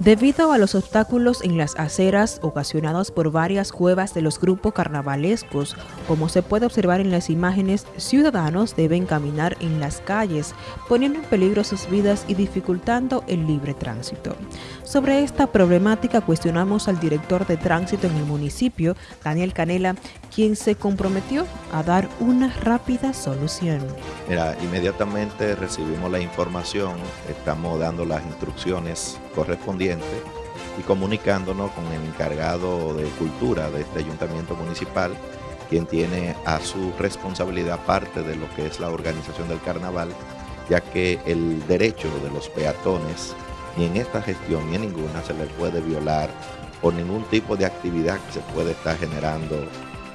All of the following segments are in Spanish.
Debido a los obstáculos en las aceras ocasionados por varias cuevas de los grupos carnavalescos, como se puede observar en las imágenes, ciudadanos deben caminar en las calles, poniendo en peligro sus vidas y dificultando el libre tránsito. Sobre esta problemática cuestionamos al director de tránsito en el municipio, Daniel Canela, quien se comprometió a dar una rápida solución. Mira, inmediatamente recibimos la información, estamos dando las instrucciones correspondientes y comunicándonos con el encargado de cultura de este ayuntamiento municipal, quien tiene a su responsabilidad parte de lo que es la organización del carnaval, ya que el derecho de los peatones, ni en esta gestión ni en ninguna, se les puede violar por ningún tipo de actividad que se puede estar generando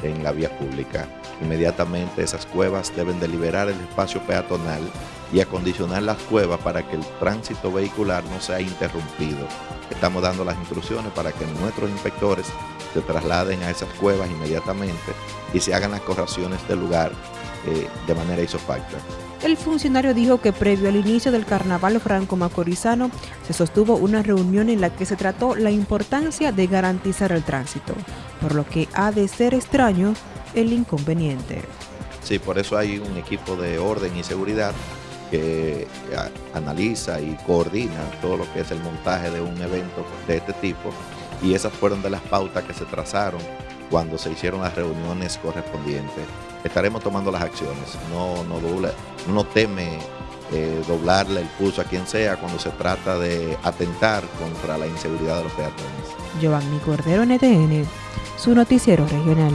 en la vía pública. Inmediatamente esas cuevas deben de liberar el espacio peatonal y acondicionar las cuevas para que el tránsito vehicular no sea interrumpido. Estamos dando las instrucciones para que nuestros inspectores se trasladen a esas cuevas inmediatamente y se hagan las correcciones del lugar eh, de manera isofacta. El funcionario dijo que previo al inicio del carnaval franco-macorizano se sostuvo una reunión en la que se trató la importancia de garantizar el tránsito, por lo que ha de ser extraño el inconveniente. Sí, por eso hay un equipo de orden y seguridad que analiza y coordina todo lo que es el montaje de un evento de este tipo y esas fueron de las pautas que se trazaron cuando se hicieron las reuniones correspondientes. Estaremos tomando las acciones, no, no, no teme eh, doblarle el pulso a quien sea cuando se trata de atentar contra la inseguridad de los peatones. Giovanni Cordero, NTN, su noticiero regional.